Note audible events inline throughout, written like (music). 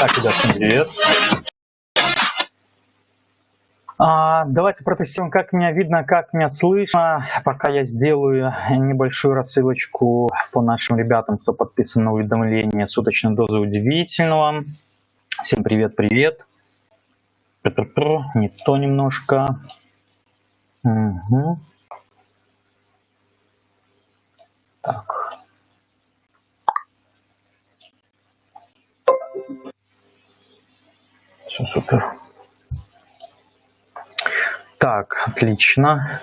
Так, ребят, привет. А, давайте протестируем, как меня видно, как меня слышно. Пока я сделаю небольшую рассылочку по нашим ребятам, кто подписан на уведомление суточной дозы удивительного. Всем привет-привет. Не то немножко. Угу. Так. Супер. Так, отлично.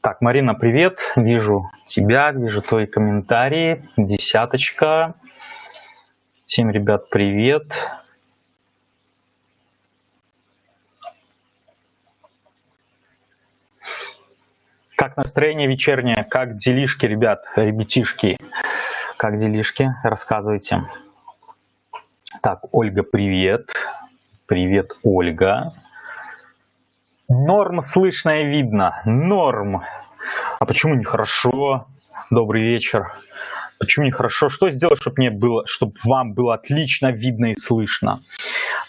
Так, Марина, привет. Вижу тебя, вижу твои комментарии. Десяточка. Всем, ребят, привет. Как настроение вечернее? Как делишки, ребят, ребятишки? Как делишки? Рассказывайте. Так, Ольга, привет. Привет, Ольга. Норм слышно и видно. Норм. А почему нехорошо? Добрый вечер. Почему нехорошо? Что сделать, чтобы, мне было, чтобы вам было отлично видно и слышно?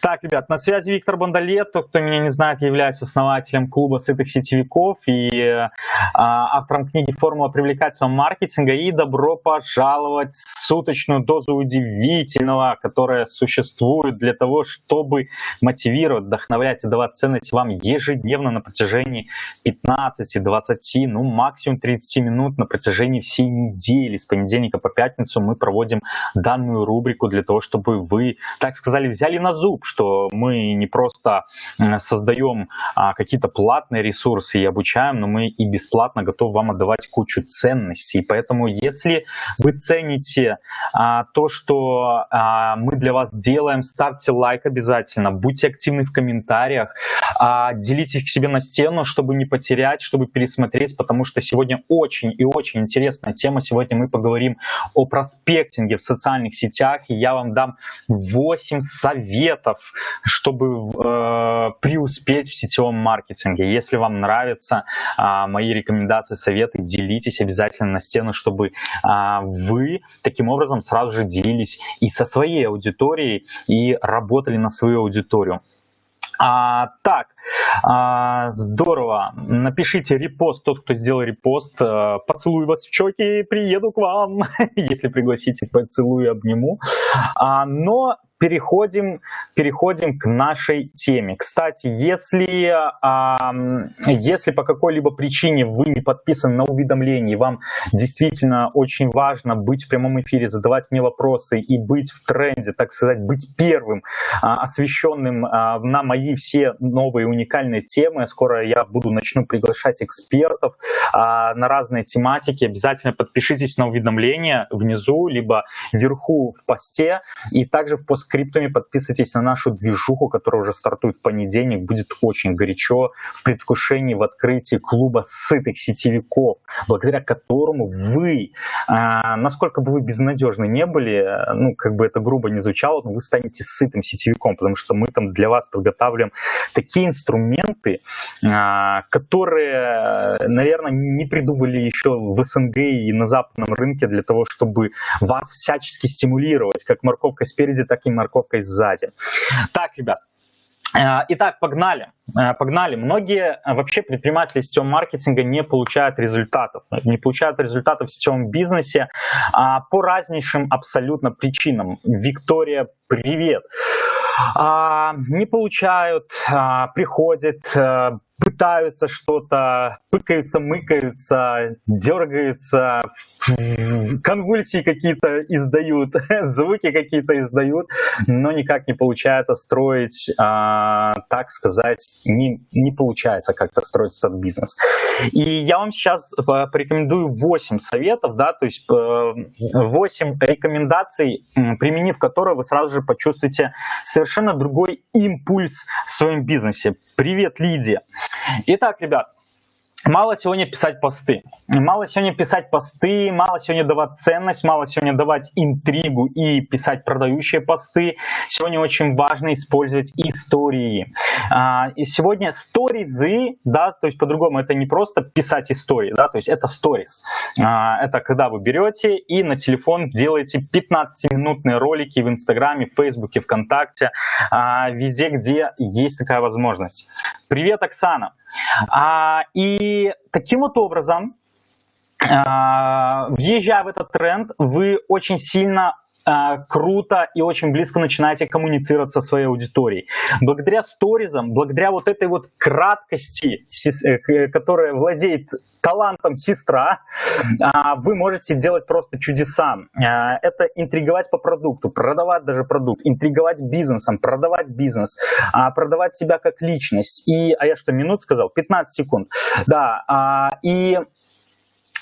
Так, ребят, на связи Виктор Бондолет. Тот, кто меня не знает, является основателем клуба сытых сетевиков и э, автором книги «Формула привлекательного маркетинга». И добро пожаловать в суточную дозу удивительного, которая существует для того, чтобы мотивировать, вдохновлять и давать ценность вам ежедневно на протяжении 15, 20, ну максимум 30 минут на протяжении всей недели. С понедельника по пятницу мы проводим данную рубрику для того, чтобы вы, так сказали, взяли на зуб, что мы не просто создаем а, какие-то платные ресурсы и обучаем, но мы и бесплатно готовы вам отдавать кучу ценностей. Поэтому если вы цените а, то, что а, мы для вас делаем, ставьте лайк обязательно, будьте активны в комментариях, делитесь к себе на стену, чтобы не потерять, чтобы пересмотреть, потому что сегодня очень и очень интересная тема. Сегодня мы поговорим о проспектинге в социальных сетях, и я вам дам 8 советов, чтобы э, преуспеть в сетевом маркетинге. Если вам нравятся э, мои рекомендации, советы, делитесь обязательно на стену, чтобы э, вы таким образом сразу же делились и со своей аудиторией, и работали на свою аудиторию. А, так, а, здорово. Напишите репост, тот, кто сделал репост. А, поцелую вас в щеки, приеду к вам. (laughs) Если пригласите, поцелую, обниму. А, но переходим, переходим к нашей теме. Кстати, если, э, если по какой-либо причине вы не подписаны на уведомления, вам действительно очень важно быть в прямом эфире, задавать мне вопросы и быть в тренде, так сказать, быть первым, э, освещенным э, на мои все новые уникальные темы. Скоро я буду начну приглашать экспертов э, на разные тематики. Обязательно подпишитесь на уведомления внизу, либо вверху в посте и также в пост криптами, подписывайтесь на нашу движуху, которая уже стартует в понедельник. Будет очень горячо в предвкушении в открытии клуба сытых сетевиков, благодаря которому вы, а, насколько бы вы безнадежны не были, ну, как бы это грубо не звучало, но вы станете сытым сетевиком, потому что мы там для вас подготавливаем такие инструменты, а, которые, наверное, не придумали еще в СНГ и на западном рынке для того, чтобы вас всячески стимулировать, как морковка спереди, так и морковкой сзади. Так, ребят, э, Итак, погнали. Э, погнали. Многие э, вообще предприниматели сетевого маркетинга не получают результатов. Не получают результатов в сетевом бизнесе а, по разнейшим абсолютно причинам. Виктория, привет. А, не получают, а, приходят, пытаются что-то, пыкаются, мыкаются, дергаются, конвульсии какие-то издают, (laughs) звуки какие-то издают, но никак не получается строить, а, так сказать, не, не получается как-то строить этот бизнес. И я вам сейчас э, порекомендую 8 советов, да, то есть 8 э, рекомендаций, применив которые вы сразу же почувствуете совершенно другой импульс в своем бизнесе. Привет, Лидия! Итак, ребят, Мало сегодня писать посты. Мало сегодня писать посты, мало сегодня давать ценность, мало сегодня давать интригу и писать продающие посты. Сегодня очень важно использовать истории. А, и сегодня сторизы, да, то есть по-другому это не просто писать истории, да, то есть это сторис. А, это когда вы берете и на телефон делаете 15-минутные ролики в Инстаграме, в Фейсбуке, ВКонтакте, а, везде, где есть такая возможность. Привет, Оксана. А, и таким вот образом, а, въезжая в этот тренд, вы очень сильно круто и очень близко начинаете коммуницировать со своей аудиторией. Благодаря сторизам, благодаря вот этой вот краткости, э, которая владеет талантом сестра, а, вы можете делать просто чудеса. А, это интриговать по продукту, продавать даже продукт, интриговать бизнесом, продавать бизнес, продавать себя как личность. И, а я что, минут сказал? 15 секунд. Да, и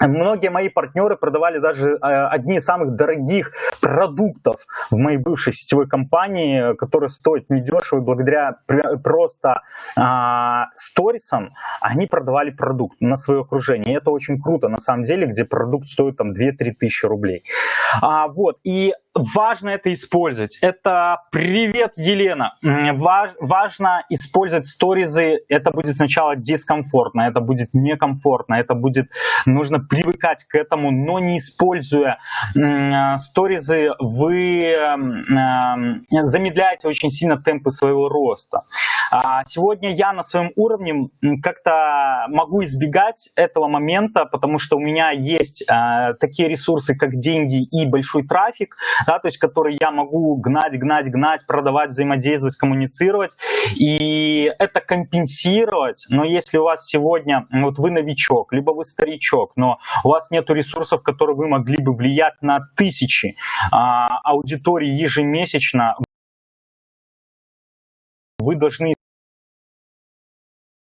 (laughs) Многие мои партнеры продавали даже э, одни из самых дорогих продуктов в моей бывшей сетевой компании, которые стоят недешево, и благодаря просто а, сторисам они продавали продукт на свое окружение. И это очень круто, на самом деле, где продукт стоит там 2-3 тысячи рублей. А, вот, и важно это использовать. Это привет, Елена. Важ, важно использовать сторизы. Это будет сначала дискомфортно, это будет некомфортно, это будет нужно привыкать к этому, но не используя сторизы, вы э, замедляете очень сильно темпы своего роста. А сегодня я на своем уровне как-то могу избегать этого момента, потому что у меня есть э, такие ресурсы, как деньги и большой трафик, да, то есть который я могу гнать, гнать, гнать, продавать, взаимодействовать, коммуницировать, и это компенсировать, но если у вас сегодня, вот вы новичок, либо вы старичок, но у вас нет ресурсов, которые вы могли бы влиять на тысячи а, аудиторий ежемесячно, вы должны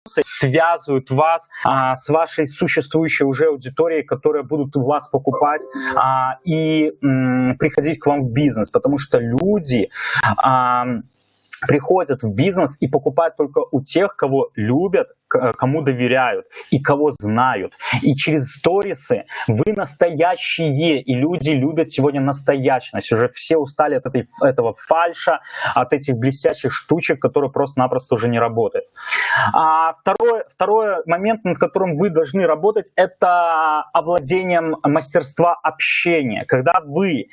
связывают вас а, с вашей существующей уже аудиторией, которая будут у вас покупать а, и м, приходить к вам в бизнес, потому что люди а, приходят в бизнес и покупают только у тех, кого любят, кому доверяют и кого знают. И через сторисы вы настоящие, и люди любят сегодня настоящность. Уже все устали от этой, этого фальша, от этих блестящих штучек, которые просто-напросто уже не работают. А второй, второй момент, над которым вы должны работать, это овладением мастерства общения. Когда вы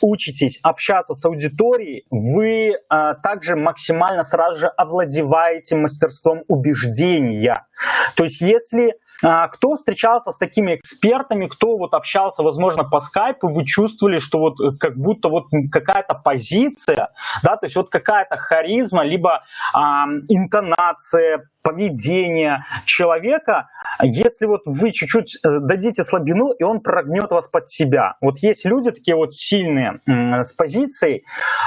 учитесь общаться с аудиторией, вы а, также максимально сразу же овладеваете мастерством убеждений я. То есть если а, кто встречался с такими экспертами, кто вот общался, возможно, по скайпу, вы чувствовали, что вот э, как будто вот какая-то позиция, да, то есть вот какая-то харизма, либо а, интонация, поведение человека, если вот вы чуть-чуть э, дадите слабину, и он прогнет вас под себя. Вот есть люди такие вот сильные с позицией,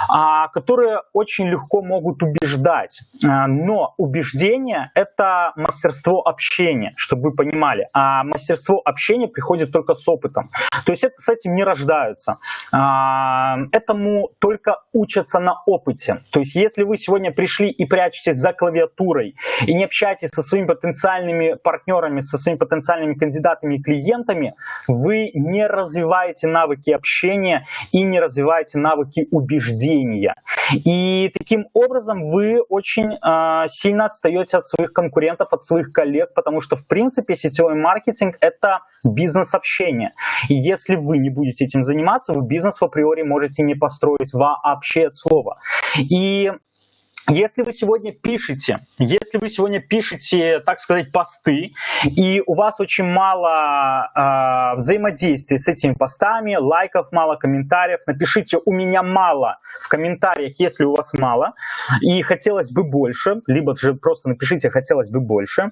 а, которые очень легко могут убеждать, а, но убеждение — это мастерство общения, чтобы вы понимали, а мастерство общения приходит только с опытом. То есть это, с этим не рождаются, а, этому только учатся на опыте. То есть если вы сегодня пришли и прячетесь за клавиатурой и не общаетесь со своими потенциальными партнерами, со своими потенциальными кандидатами и клиентами, вы не развиваете навыки общения и не развиваете навыки убеждения. И таким образом вы очень э, сильно отстаете от своих конкурентов, от своих коллег, потому что в принципе сетевой маркетинг это бизнес-общение. И если вы не будете этим заниматься, вы бизнес в априори можете не построить вообще от слова. И если вы сегодня пишете, если вы сегодня пишете, так сказать, посты, и у вас очень мало э, взаимодействия с этими постами, лайков мало, комментариев, напишите «у меня мало» в комментариях, если у вас мало, и хотелось бы больше, либо же просто напишите «хотелось бы больше»,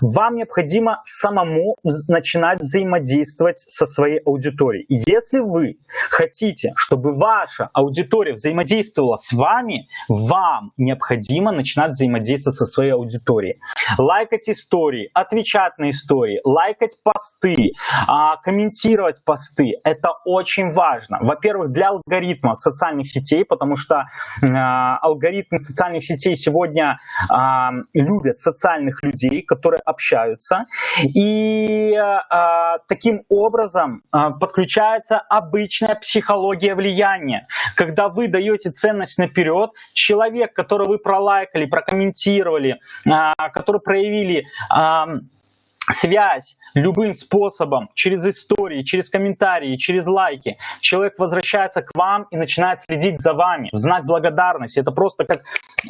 вам необходимо самому начинать взаимодействовать со своей аудиторией. И если вы хотите, чтобы ваша аудитория взаимодействовала с вами, вам необходимо начинать взаимодействовать со своей аудиторией. Лайкать истории, отвечать на истории, лайкать посты, а, комментировать посты. Это очень важно. Во-первых, для алгоритмов социальных сетей, потому что а, алгоритмы социальных сетей сегодня а, любят социальных людей, которые общаются. И таким образом подключается обычная психология влияния. Когда вы даете ценность наперед, человек, которого вы пролайкали, прокомментировали, который проявили связь любым способом, через истории, через комментарии, через лайки, человек возвращается к вам и начинает следить за вами в знак благодарности. Это просто как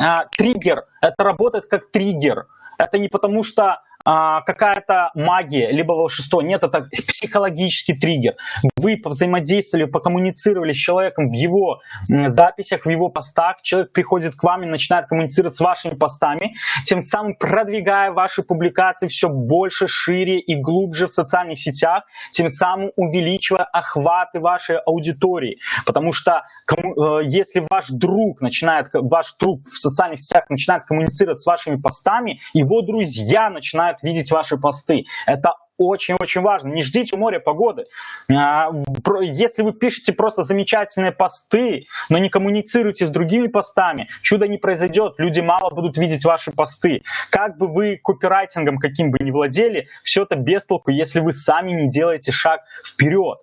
а, триггер, это работает как триггер. Это не потому что а, какая-то магия, либо волшебство. Нет, это психологический триггер. Вы повзаимодействовали, покоммуницировали с человеком в его записях, в его постах. Человек приходит к вам и начинает коммуницировать с вашими постами, тем самым продвигая ваши публикации все больше, шире и глубже в социальных сетях, тем самым увеличивая охваты вашей аудитории. Потому что э, если ваш друг начинает, ваш друг в социальных сетях начинает коммуницировать с вашими постами, его друзья начинают видеть ваши посты. Это очень-очень важно. Не ждите моря погоды. А, если вы пишете просто замечательные посты, но не коммуницируете с другими постами, чудо не произойдет, люди мало будут видеть ваши посты. Как бы вы копирайтингом каким бы ни владели, все это без толку, если вы сами не делаете шаг вперед.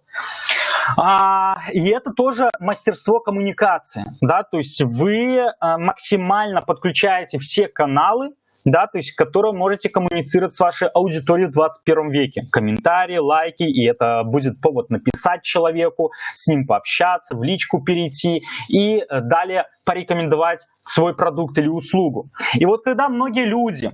А, и это тоже мастерство коммуникации, да, то есть вы а, максимально подключаете все каналы, да, то есть, которые можете коммуницировать с вашей аудиторией в 21 веке. Комментарии, лайки, и это будет повод написать человеку, с ним пообщаться, в личку перейти и э, далее порекомендовать свой продукт или услугу. И вот когда многие люди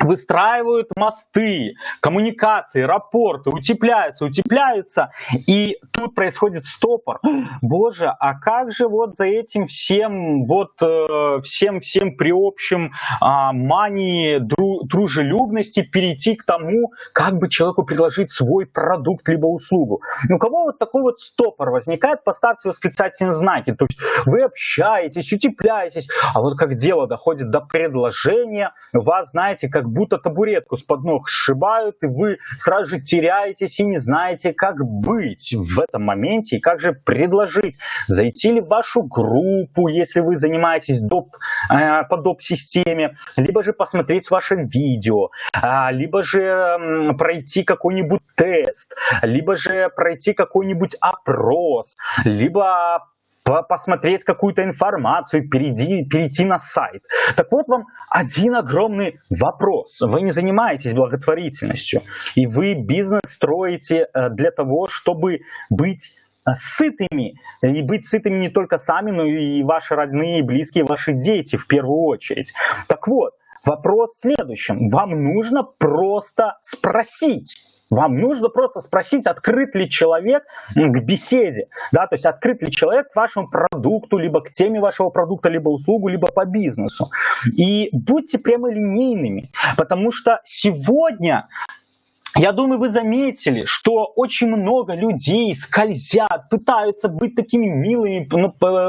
выстраивают мосты, коммуникации, рапорты, утепляются, утепляются, и тут происходит стопор. Боже, а как же вот за этим всем, вот э, всем, всем при общем а, мании дру, дружелюбности перейти к тому, как бы человеку предложить свой продукт либо услугу? У кого вот такой вот стопор возникает, поставьте восклицательные знаки, то есть вы общаетесь, утепляетесь, а вот как дело доходит до предложения, вас, знаете, как будто табуретку с под ног сшибают, и вы сразу же теряетесь и не знаете, как быть в этом моменте, и как же предложить, зайти ли в вашу группу, если вы занимаетесь доп, э, по доп-системе, либо же посмотреть ваше видео, э, либо же э, пройти какой-нибудь тест, либо же пройти какой-нибудь опрос, либо посмотреть какую-то информацию, перейти, перейти на сайт. Так вот вам один огромный вопрос. Вы не занимаетесь благотворительностью, и вы бизнес строите э, для того, чтобы быть э, сытыми, и быть сытыми не только сами, но и ваши родные, близкие, ваши дети в первую очередь. Так вот, вопрос в следующем. Вам нужно просто спросить, вам нужно просто спросить, открыт ли человек к беседе, да, то есть открыт ли человек к вашему продукту, либо к теме вашего продукта, либо услугу, либо по бизнесу. И будьте прямолинейными, потому что сегодня я думаю, вы заметили, что очень много людей скользят, пытаются быть такими милыми.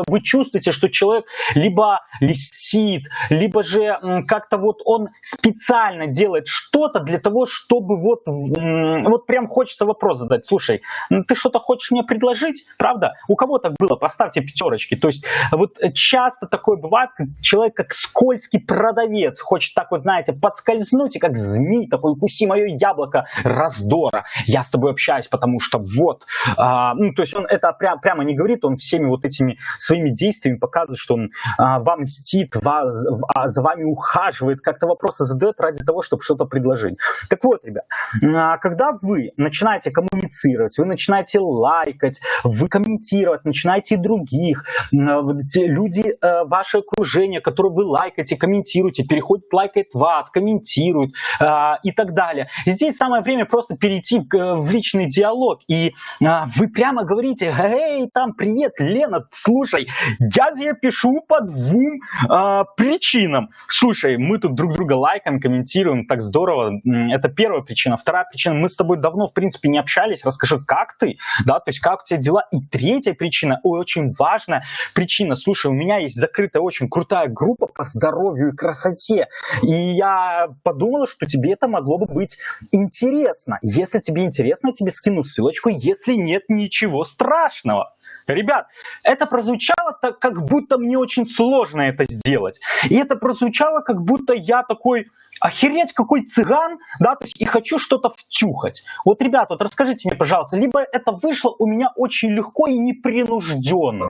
Вы чувствуете, что человек либо листит, либо же как-то вот он специально делает что-то для того, чтобы вот, вот прям хочется вопрос задать. Слушай, ну ты что-то хочешь мне предложить? Правда? У кого так было? Поставьте пятерочки. То есть вот часто такое бывает, человек как скользкий продавец хочет так вот, знаете, подскользнуть и как змей такой, укуси мое яблоко, раздора. Я с тобой общаюсь, потому что вот. А, ну, то есть он это прям, прямо не говорит, он всеми вот этими своими действиями показывает, что он а, вам мстит, вас, а, за вами ухаживает, как-то вопросы задает ради того, чтобы что-то предложить. Так вот, ребят, а, когда вы начинаете коммуницировать, вы начинаете лайкать, вы комментировать, начинаете других, люди, э, ваше окружение, которое вы лайкаете, комментируете, переходит, лайкает вас, комментирует а, и так далее. И здесь самое время просто перейти в личный диалог, и а, вы прямо говорите, эй, там, привет, Лена, слушай, я тебе пишу по двум а, причинам. Слушай, мы тут друг друга лайкаем, комментируем, так здорово. Это первая причина. Вторая причина, мы с тобой давно, в принципе, не общались, расскажи, как ты, да, то есть как у тебя дела. И третья причина, очень важная причина, слушай, у меня есть закрытая очень крутая группа по здоровью и красоте, и я подумала, что тебе это могло бы быть интересно. Если тебе интересно, я тебе скину ссылочку, если нет, ничего страшного. Ребят, это прозвучало так, как будто мне очень сложно это сделать. И это прозвучало, как будто я такой, охереть, какой цыган, да, то есть и хочу что-то втюхать. Вот, ребят, вот расскажите мне, пожалуйста, либо это вышло у меня очень легко и непринужденно.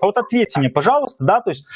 Вот ответьте мне, пожалуйста, да, то есть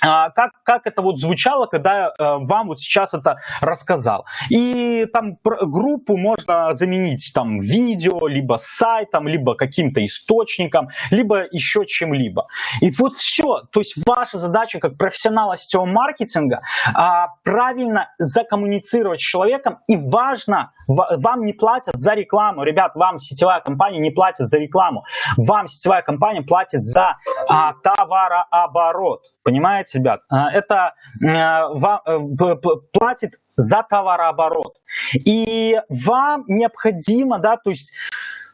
как, как это вот звучало, когда э, вам вот сейчас это рассказал. И там группу можно заменить там видео, либо сайтом, либо каким-то источником, либо еще чем-либо. И вот все. То есть ваша задача как профессионала сетевого маркетинга а, правильно закоммуницировать с человеком. И важно, вам не платят за рекламу. Ребят, вам сетевая компания не платит за рекламу. Вам сетевая компания платит за а, товарооборот. Понимаете, ребят? А, это вам, э, платит за товарооборот. И вам необходимо, да, то есть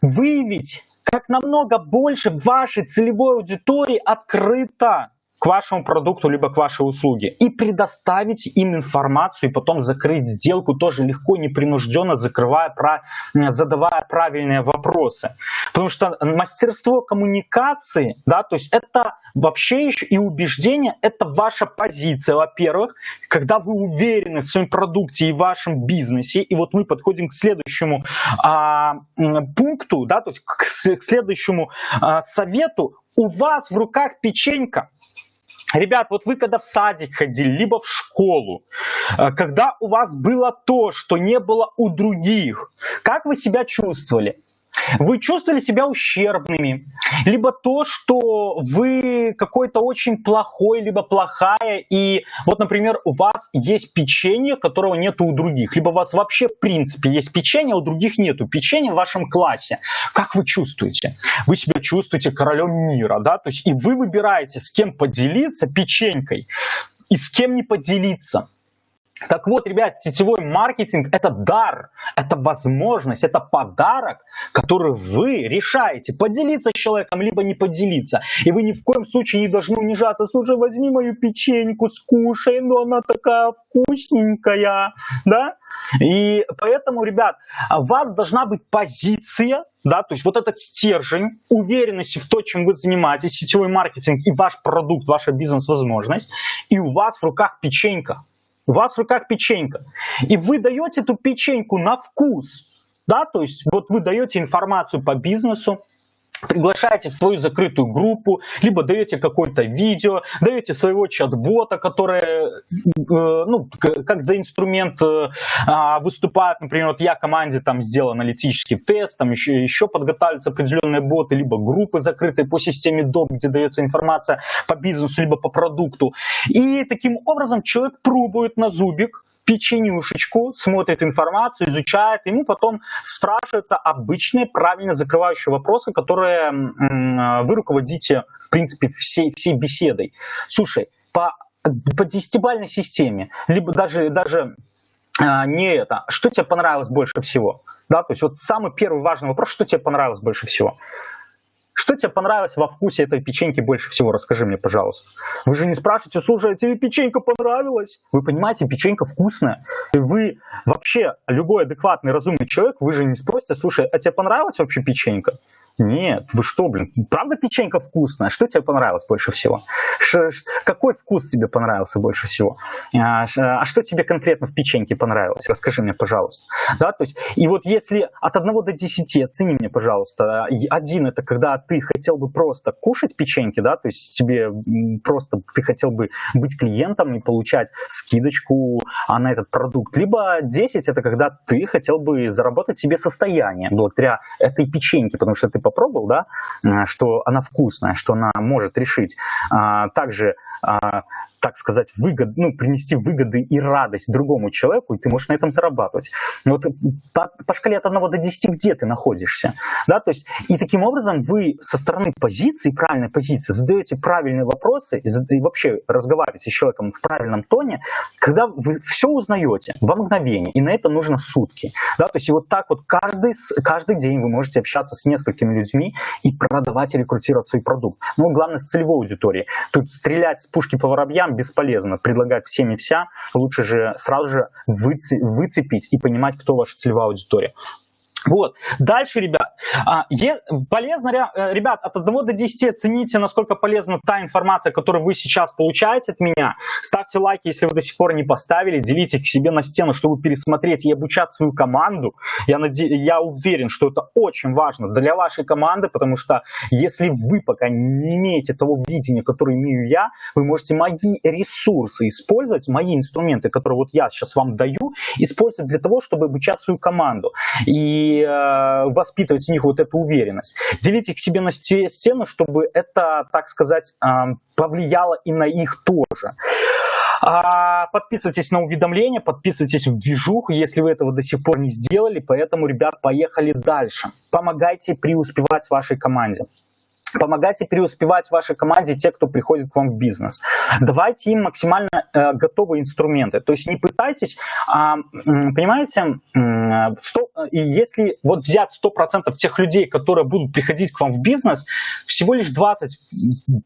выявить, как намного больше вашей целевой аудитории открыто к вашему продукту, либо к вашей услуге. И предоставить им информацию, и потом закрыть сделку тоже легко, непринужденно, закрывая, задавая правильные вопросы. Потому что мастерство коммуникации, да, то есть это вообще еще и убеждение, это ваша позиция, во-первых, когда вы уверены в своем продукте и в вашем бизнесе, и вот мы подходим к следующему а, пункту, да, то есть к, к следующему а, совету, у вас в руках печенька, Ребят, вот вы когда в садик ходили, либо в школу, э, когда у вас было то, что не было у других, как вы себя чувствовали? вы чувствовали себя ущербными, либо то, что вы какой-то очень плохой, либо плохая, и вот, например, у вас есть печенье, которого нету у других, либо у вас вообще в принципе есть печенье, а у других нету печенья в вашем классе. Как вы чувствуете? Вы себя чувствуете королем мира, да, то есть и вы выбираете, с кем поделиться печенькой и с кем не поделиться. Так вот, ребят, сетевой маркетинг – это дар, это возможность, это подарок, который вы решаете поделиться с человеком, либо не поделиться. И вы ни в коем случае не должны унижаться. Слушай, возьми мою печеньку, скушай, но она такая вкусненькая, да? И поэтому, ребят, у вас должна быть позиция, да, то есть вот этот стержень уверенности в то, чем вы занимаетесь, сетевой маркетинг и ваш продукт, ваша бизнес-возможность, и у вас в руках печенька. У вас в руках печенька. И вы даете эту печеньку на вкус. Да, то есть вот вы даете информацию по бизнесу, приглашаете в свою закрытую группу, либо даете какое-то видео, даете своего чат-бота, который, э, ну, как за инструмент э, а, выступает, например, вот я команде там сделал аналитический тест, там еще, еще подготавливаются определенные боты, либо группы закрытые по системе DOP, где дается информация по бизнесу, либо по продукту. И таким образом человек пробует на зубик, печенюшечку, смотрит информацию, изучает, ему потом спрашиваются обычные правильно закрывающие вопросы, которые вы руководите, в принципе, всей, всей беседой. Слушай, по, по десятибальной системе, либо даже, даже а, не это, что тебе понравилось больше всего? Да, то есть вот самый первый важный вопрос, что тебе понравилось больше всего? Что тебе понравилось во вкусе этой печеньки больше всего? Расскажи мне, пожалуйста. Вы же не спрашиваете, слушай, а тебе печенька понравилась? Вы понимаете, печенька вкусная. Вы вообще, любой адекватный, разумный человек, вы же не спросите, слушай, а тебе понравилась вообще печенька? Нет, вы что, блин, правда печенька вкусная? Что тебе понравилось больше всего? Ш, ш, какой вкус тебе понравился больше всего? А, а что тебе конкретно в печеньке понравилось? Расскажи мне, пожалуйста. Да, то есть, и вот если от 1 до 10, оцени мне, пожалуйста, один это когда ты хотел бы просто кушать печеньки, да, то есть тебе просто ты хотел бы быть клиентом и получать скидочку а на этот продукт, либо 10 это когда ты хотел бы заработать себе состояние благодаря этой печеньке, потому что ты попробовал, да, что она вкусная, что она может решить. А, также а, так сказать, выгод, ну, принести выгоды и радость другому человеку, и ты можешь на этом зарабатывать. Вот по, по шкале от 1 до 10 где ты находишься? Да, то есть, и таким образом вы со стороны позиции, правильной позиции, задаете правильные вопросы и, и вообще разговариваете с человеком в правильном тоне, когда вы все узнаете во мгновение, и на это нужно сутки. Да, то есть, и вот так вот каждый, каждый день вы можете общаться с несколькими людьми и продавать и рекрутировать свой продукт. Ну, главное, с целевой аудиторией. Тут стрелять с пушки по воробьям бесполезно. Предлагать всем и вся. Лучше же сразу же выцепить и понимать, кто ваша целевая аудитория. Вот. Дальше, ребят, а, полезно, э, ребят, от 1 до 10 оцените, насколько полезна та информация, которую вы сейчас получаете от меня. Ставьте лайки, если вы до сих пор не поставили, делите к себе на стену, чтобы пересмотреть и обучать свою команду. Я, наде... я уверен, что это очень важно для вашей команды, потому что если вы пока не имеете того видения, которое имею я, вы можете мои ресурсы использовать, мои инструменты, которые вот я сейчас вам даю, использовать для того, чтобы обучать свою команду. И э, воспитывать в них вот эту уверенность. Делите к себе на стену, чтобы это, так сказать, э, повлияло и на их тоже. А, подписывайтесь на уведомления, подписывайтесь в движуху, если вы этого до сих пор не сделали. Поэтому, ребят, поехали дальше. Помогайте преуспевать вашей команде. Помогайте преуспевать вашей команде те, кто приходит к вам в бизнес. Давайте им максимально э, готовые инструменты. То есть не пытайтесь, а, понимаете, 100, и если вот взять 100% тех людей, которые будут приходить к вам в бизнес, всего лишь 20,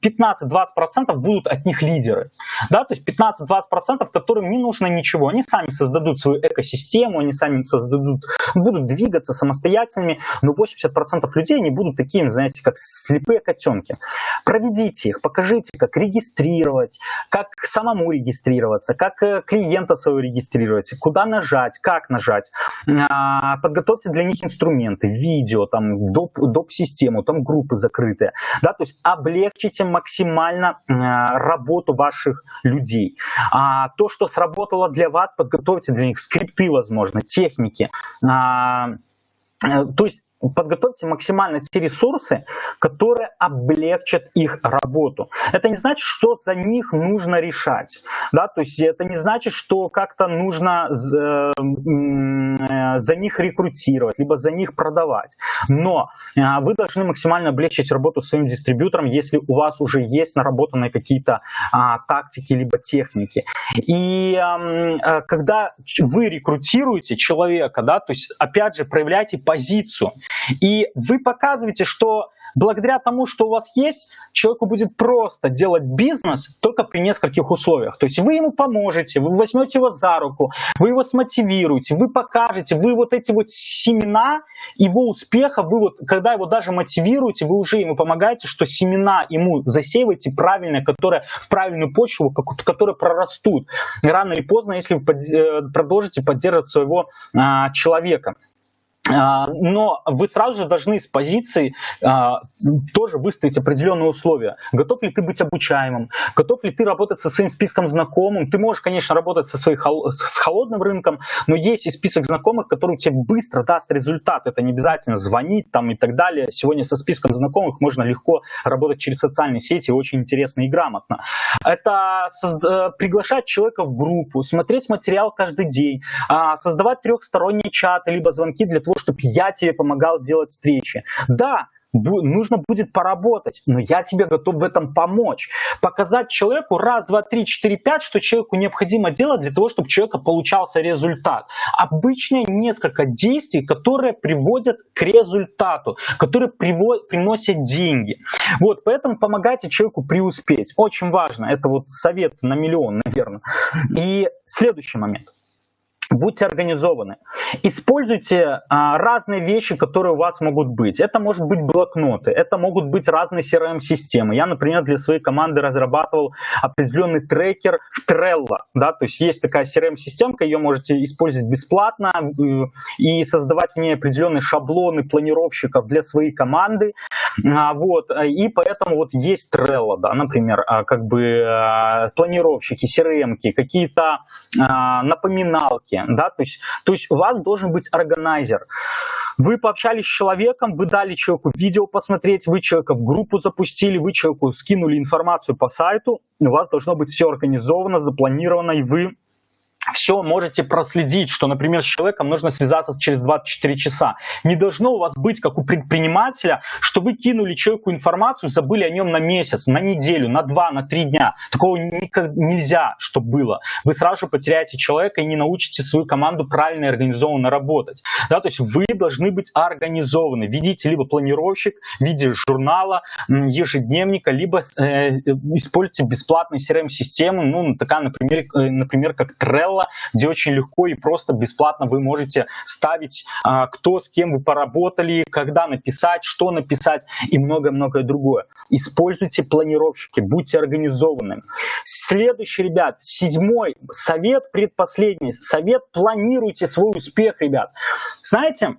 15-20% будут от них лидеры. Да? То есть 15-20%, которым не нужно ничего. Они сами создадут свою экосистему, они сами создадут, будут двигаться самостоятельными, но 80% людей они будут такими, знаете, как слепые котенки. Проведите их, покажите, как регистрировать, как самому регистрироваться, как э, клиента своего регистрировать, куда нажать, как нажать. Подготовьте для них инструменты, видео, там, доп, доп-систему, там группы закрытые. Да, то есть облегчите максимально а, работу ваших людей. А, то, что сработало для вас, подготовьте для них скрипты, возможно, техники. А, э, то есть подготовьте максимально те ресурсы, которые облегчат их работу. Это не значит, что за них нужно решать. Да? То есть это не значит, что как-то нужно э, за них рекрутировать, либо за них продавать. Но э, вы должны максимально облегчить работу своим дистрибьютором, если у вас уже есть наработанные какие-то а, тактики, либо техники. И э, когда вы рекрутируете человека, да, то есть опять же проявляйте позицию. И вы показываете, что благодаря тому, что у вас есть, человеку будет просто делать бизнес только при нескольких условиях. То есть вы ему поможете, вы возьмете его за руку, вы его смотивируете, вы покажете, вы вот эти вот семена его успеха, вы вот, когда его даже мотивируете, вы уже ему помогаете, что семена ему засеиваете правильные, которые в правильную почву, которые прорастут. рано или поздно, если вы э, продолжите поддерживать своего а, человека. А, но вы сразу же должны с позиции а, тоже выставить определенные условия. Готов ли ты быть обучаемым? Готов ли ты работать со своим списком знакомым? Ты можешь, конечно, работать со своим с холодным рынком, но есть и список знакомых, который тебе быстро даст результат. Это не обязательно звонить там и так далее. Сегодня со списком знакомых можно легко работать через социальные сети, очень интересно и грамотно. Это э, приглашать человека в группу, смотреть материал каждый день, а, создавать трехсторонние чаты, либо звонки для того, чтобы я тебе помогал делать встречи. Да, нужно будет поработать, но я тебе готов в этом помочь. Показать человеку раз, два, три, четыре, пять, что человеку необходимо делать для того, чтобы у человека получался результат. Обычные несколько действий, которые приводят к результату, которые приводят, приносят деньги. Вот, поэтому помогайте человеку преуспеть. Очень важно. Это вот совет на миллион, наверное. И следующий момент – Будьте организованы. Используйте а, разные вещи, которые у вас могут быть. Это может быть блокноты, это могут быть разные CRM-системы. Я, например, для своей команды разрабатывал определенный трекер в Trello. Да? То есть есть такая CRM-системка, ее можете использовать бесплатно э, и создавать в ней определенные шаблоны планировщиков для своей команды. А, вот. И поэтому вот есть Trello, да, например, а, как бы а, планировщики, CRM-ки, какие-то а, напоминалки, да, то есть, то есть у вас должен быть органайзер. Вы пообщались с человеком, вы дали человеку видео посмотреть, вы человека в группу запустили, вы человеку скинули информацию по сайту, у вас должно быть все организовано, запланировано, и вы все можете проследить, что, например, с человеком нужно связаться через 24 часа. Не должно у вас быть, как у предпринимателя, что вы кинули человеку информацию, забыли о нем на месяц, на неделю, на два, на три дня. Такого никак нельзя, чтобы было. Вы сразу потеряете человека и не научите свою команду правильно и организованно работать. Да, то есть вы должны быть организованы. Ведите либо планировщик в виде журнала, ежедневника, либо э, используйте бесплатные CRM-системы, ну, такая, например, э, например, как Trello, канала, где очень легко и просто бесплатно вы можете ставить, а, кто с кем вы поработали, когда написать, что написать и многое-многое другое. Используйте планировщики, будьте организованными. Следующий, ребят, седьмой совет, предпоследний совет, планируйте свой успех, ребят. Знаете,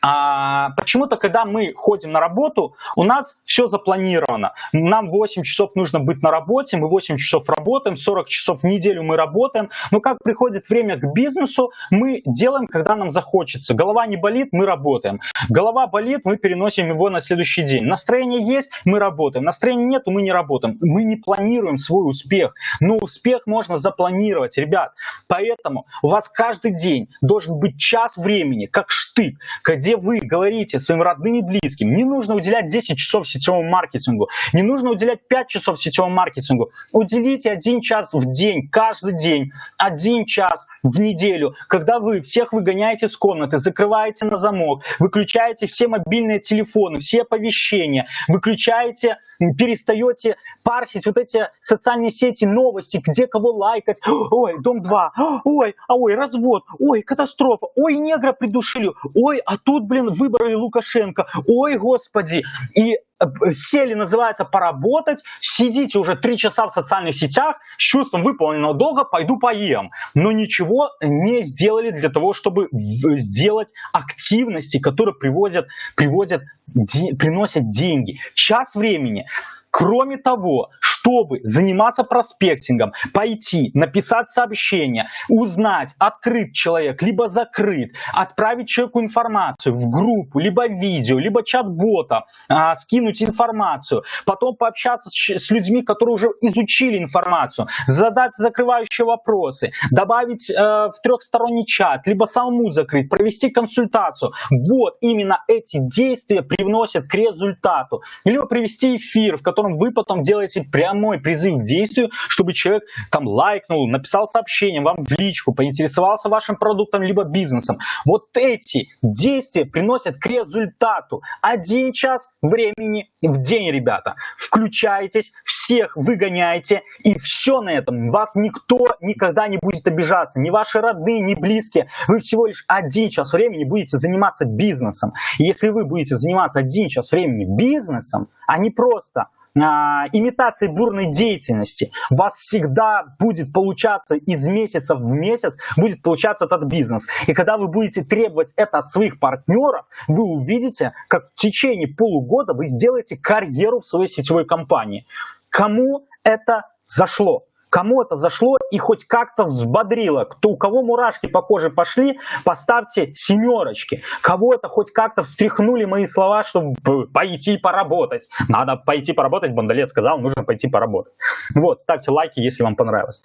а, почему-то, когда мы ходим на работу, у нас все запланировано. Нам 8 часов нужно быть на работе, мы 8 часов работаем, 40 часов в неделю мы работаем. Но как приходит время к бизнесу, мы делаем, когда нам захочется. Голова не болит, мы работаем. Голова болит, мы переносим его на следующий день. Настроение есть, мы работаем. Настроения нет, мы не работаем. Мы не планируем свой успех. Но успех можно запланировать, ребят. Поэтому у вас каждый день должен быть час времени, как штык, где вы говорите своим родным и близким, не нужно уделять 10 часов сетевому маркетингу, не нужно уделять 5 часов сетевому маркетингу. Уделите один час в день, каждый день, один час в неделю, когда вы всех выгоняете с комнаты, закрываете на замок, выключаете все мобильные телефоны, все оповещения, выключаете, перестаете парсить вот эти социальные сети, новости, где кого лайкать. Ой, дом 2, ой, а ой, развод, ой, катастрофа, ой, негра придушили, ой, а тут, блин, выбрали Лукашенко, ой, господи. И э, сели, называется, поработать, сидите уже три часа в социальных сетях с чувством выполненного долга, пойду поем. Но ничего не сделали для того, чтобы сделать активности, которые приводят, приводят, де, приносят деньги. Час времени. Кроме того, чтобы заниматься проспектингом, пойти, написать сообщение, узнать, открыт человек, либо закрыт, отправить человеку информацию в группу, либо видео, либо чат-бота, а, скинуть информацию, потом пообщаться с, с людьми, которые уже изучили информацию, задать закрывающие вопросы, добавить э, в трехсторонний чат, либо самому закрыть, провести консультацию. Вот именно эти действия привносят к результату. Либо привести эфир, в котором вы потом делаете прямой призыв к действию, чтобы человек там лайкнул, написал сообщение вам в личку, поинтересовался вашим продуктом либо бизнесом. Вот эти действия приносят к результату. Один час времени в день, ребята. Включайтесь, всех выгоняйте, и все на этом. Вас никто никогда не будет обижаться. Ни ваши родные, ни близкие. Вы всего лишь один час времени будете заниматься бизнесом. И если вы будете заниматься один час времени бизнесом, а не просто а, имитацией бурной деятельности, у вас всегда будет получаться из месяца в месяц, будет получаться этот бизнес. И когда вы будете требовать это от своих партнеров, вы увидите, как в течение полугода вы сделаете карьеру в своей сетевой компании. Кому это зашло? Кому это зашло и хоть как-то взбодрило, кто, у кого мурашки по коже пошли, поставьте семерочки. Кого это хоть как-то встряхнули мои слова, чтобы пойти поработать. Надо пойти поработать, Бандалет сказал, нужно пойти поработать. Вот, ставьте лайки, если вам понравилось.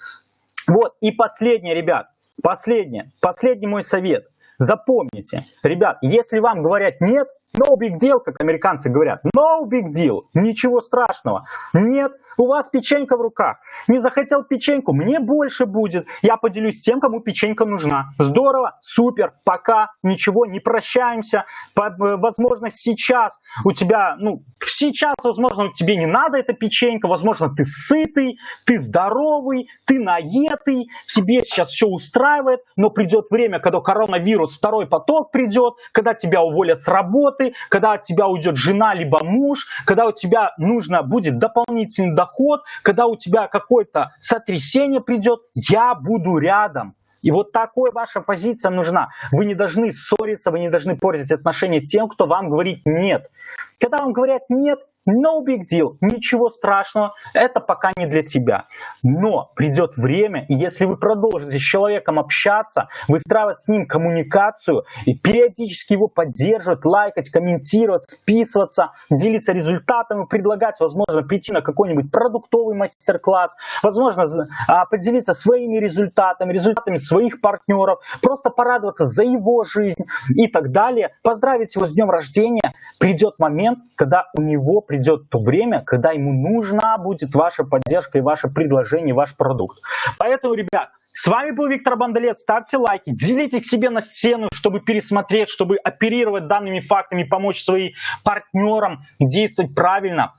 Вот, и последнее, ребят, последнее, последний мой совет. Запомните, ребят, если вам говорят нет, no big deal, как американцы говорят, no big deal, ничего страшного. Нет, у вас печенька в руках. Не захотел печеньку, мне больше будет. Я поделюсь тем, кому печенька нужна. Здорово, супер, пока, ничего, не прощаемся. Э, возможно, сейчас у тебя, ну, сейчас, возможно, тебе не надо эта печенька, возможно, ты сытый, ты здоровый, ты наетый, тебе сейчас все устраивает, но придет время, когда коронавирус, второй поток придет, когда тебя уволят с работы, когда от тебя уйдет жена либо муж, когда у тебя нужно будет дополнительный доход, когда у тебя какое-то сотрясение придет, я буду рядом. И вот такой ваша позиция нужна. Вы не должны ссориться, вы не должны портить отношения тем, кто вам говорит «нет». Когда вам говорят «нет», No big deal, ничего страшного, это пока не для тебя. Но придет время, и если вы продолжите с человеком общаться, выстраивать с ним коммуникацию и периодически его поддерживать, лайкать, комментировать, списываться, делиться результатами, предлагать, возможно, прийти на какой-нибудь продуктовый мастер-класс, возможно, а, поделиться своими результатами, результатами своих партнеров, просто порадоваться за его жизнь и так далее, поздравить его с днем рождения, придет момент, когда у него придет то время, когда ему нужна будет ваша поддержка и ваше предложение, ваш продукт. Поэтому, ребят, с вами был Виктор Бандалет. Ставьте лайки, делите их себе на стену, чтобы пересмотреть, чтобы оперировать данными фактами, помочь своим партнерам действовать правильно.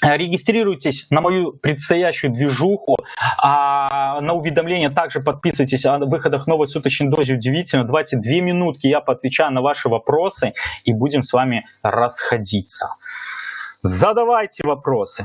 Регистрируйтесь на мою предстоящую движуху, а на уведомления также подписывайтесь о выходах новой суточной дозе удивительно. Давайте две минутки, я поотвечаю на ваши вопросы и будем с вами расходиться. Задавайте вопросы.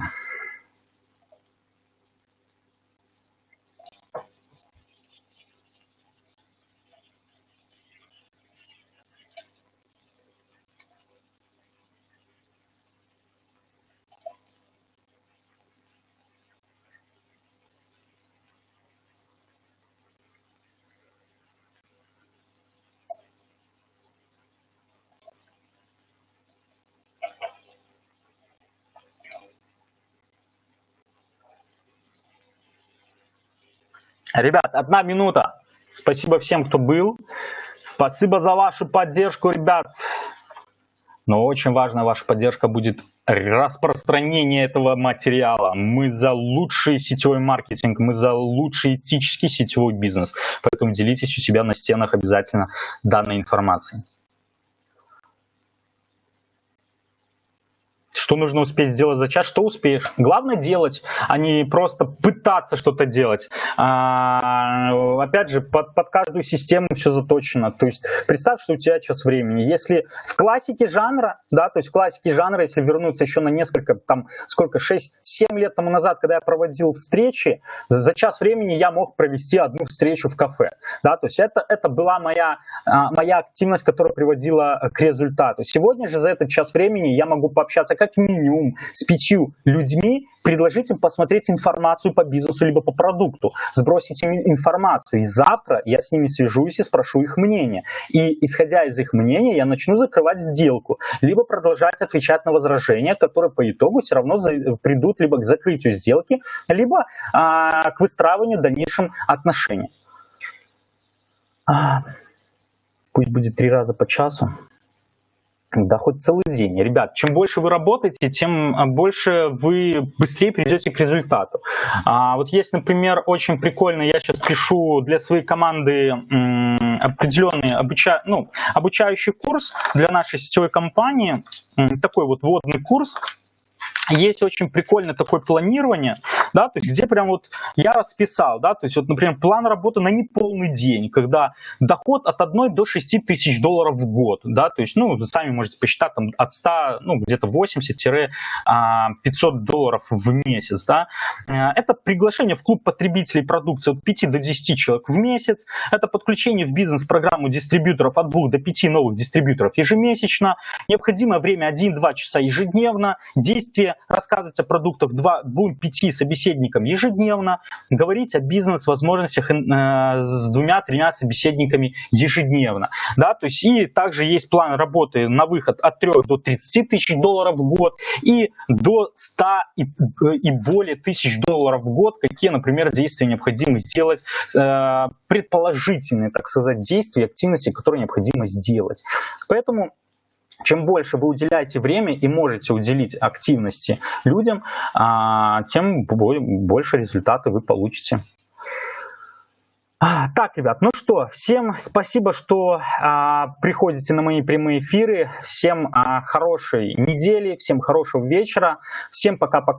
Ребят, одна минута. Спасибо всем, кто был. Спасибо за вашу поддержку, ребят. Но очень важная ваша поддержка будет распространение этого материала. Мы за лучший сетевой маркетинг, мы за лучший этический сетевой бизнес. Поэтому делитесь у себя на стенах обязательно данной информацией. Что нужно успеть сделать за час? Что успеешь? Главное делать, а не просто пытаться что-то делать. А, опять же, под, под каждую систему все заточено. То есть представь, что у тебя час времени. Если в классике жанра, да, то есть в классике жанра, если вернуться еще на несколько, там, сколько, 6-7 лет тому назад, когда я проводил встречи, за час времени я мог провести одну встречу в кафе. Да, то есть это, это была моя, а, моя активность, которая приводила к результату. Сегодня же за этот час времени я могу пообщаться как минимум с пятью людьми, предложить им посмотреть информацию по бизнесу либо по продукту, сбросить им информацию. И завтра я с ними свяжусь и спрошу их мнение. И исходя из их мнения, я начну закрывать сделку, либо продолжать отвечать на возражения, которые по итогу все равно придут либо к закрытию сделки, либо а, к выстраиванию дальнейшим отношений. А, пусть будет три раза по часу. Да хоть целый день. Ребят, чем больше вы работаете, тем а, больше вы быстрее придете к результату. А, вот есть, например, очень прикольно, я сейчас пишу для своей команды определенный обуча, ну, обучающий курс для нашей сетевой компании, такой вот вводный курс, есть очень прикольное такое планирование, да, то есть где прям вот я расписал, да, то есть вот, например, план работы на неполный день, когда доход от 1 до 6 тысяч долларов в год, да, то есть, ну, вы сами можете посчитать там от 100, ну, где-то 80-500 а, долларов в месяц, да. Э, это приглашение в клуб потребителей продукции от 5 до 10 человек в месяц, это подключение в бизнес-программу дистрибьюторов от 2 до 5 новых дистрибьюторов ежемесячно, необходимое время 1-2 часа ежедневно, действие рассказывать о продуктах 2-5 собеседникам ежедневно, говорить о бизнес-возможностях э, с двумя-тремя собеседниками ежедневно. Да, то есть и также есть план работы на выход от 3 до 30 тысяч долларов в год и до 100 и, и более тысяч долларов в год, какие, например, действия необходимо сделать, э, предположительные, так сказать, действия, активности, которые необходимо сделать. Поэтому чем больше вы уделяете время и можете уделить активности людям, а, тем больше результаты вы получите. А, так, ребят, ну что, всем спасибо, что а, приходите на мои прямые эфиры. Всем а, хорошей недели, всем хорошего вечера. Всем пока-пока.